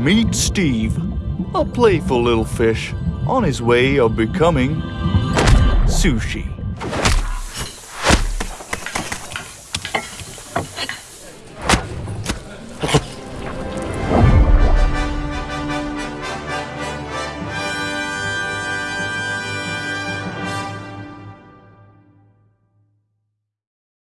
Meet Steve, a playful little fish on his way of becoming sushi.